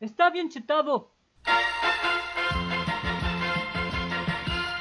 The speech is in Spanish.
Está bien chetado.